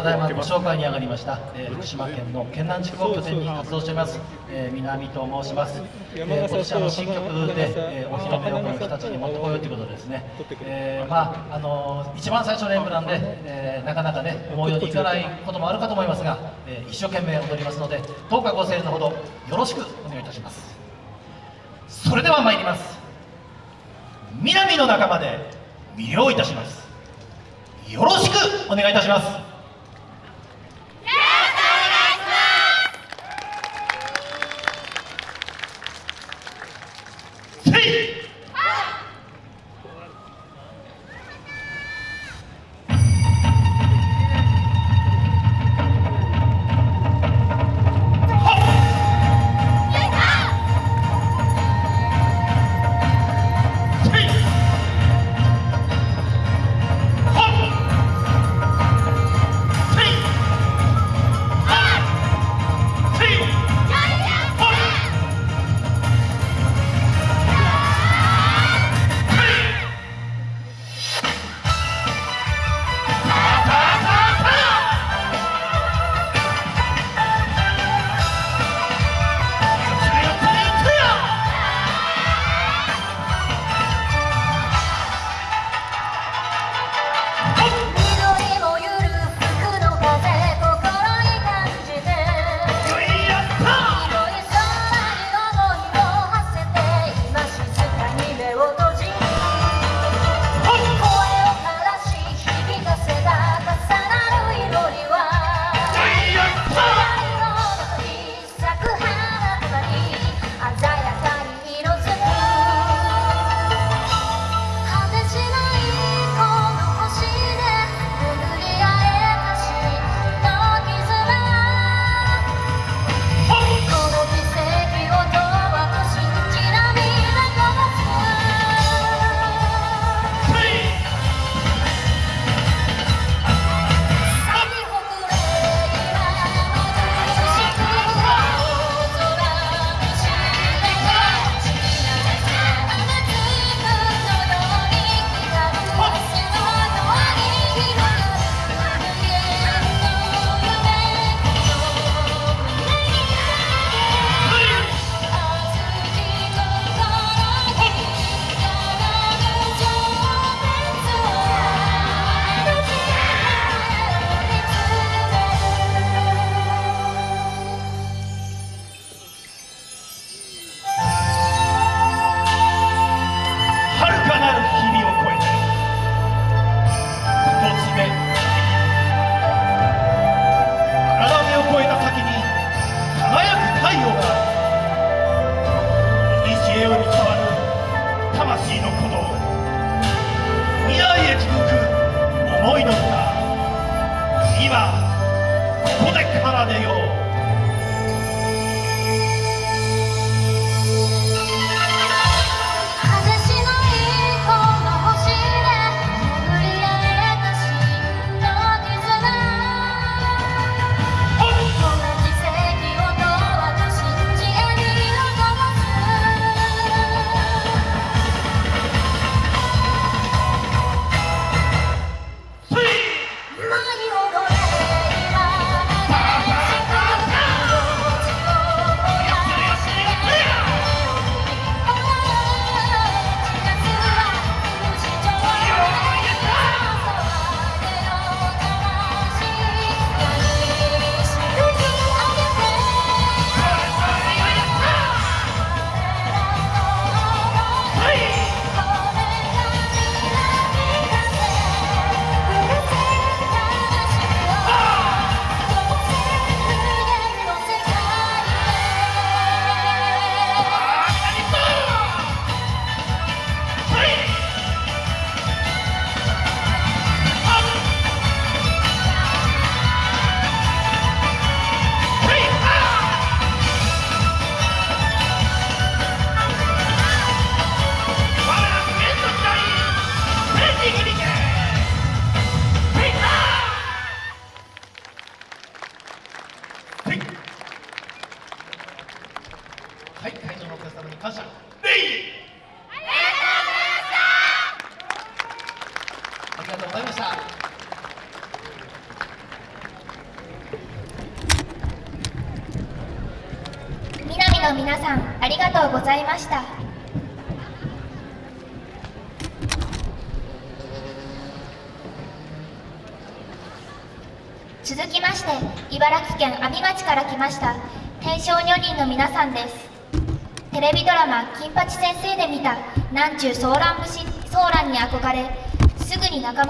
ただいまご紹介に上がりました、えー、福島県の県南地区を拠点に活動しております、えー、南と申します、えー、今年あの新曲で、えー、お披露目をこの日立に持ってこようということでですね、えー、まああの一番最初の演舞なんで、えー、なかなかね思うようにいかないこともあるかと思いますが、えー、一生懸命踊りますのでどうかご声援のほどよろしくお願いいたします。それでは参ります。南の仲間で魅了いたします。よろしくお願いいたしますここで奏でよう。はい。はい会場のお客様に感謝。礼ありがとうございました。ありがとうございました皆さんありがとうございました。続きまして茨城県阿見町から来ました天正女人の皆さんです。テレビドラマ「金八先生」で見た南中ソーラン節ソーランに憧れすぐに仲間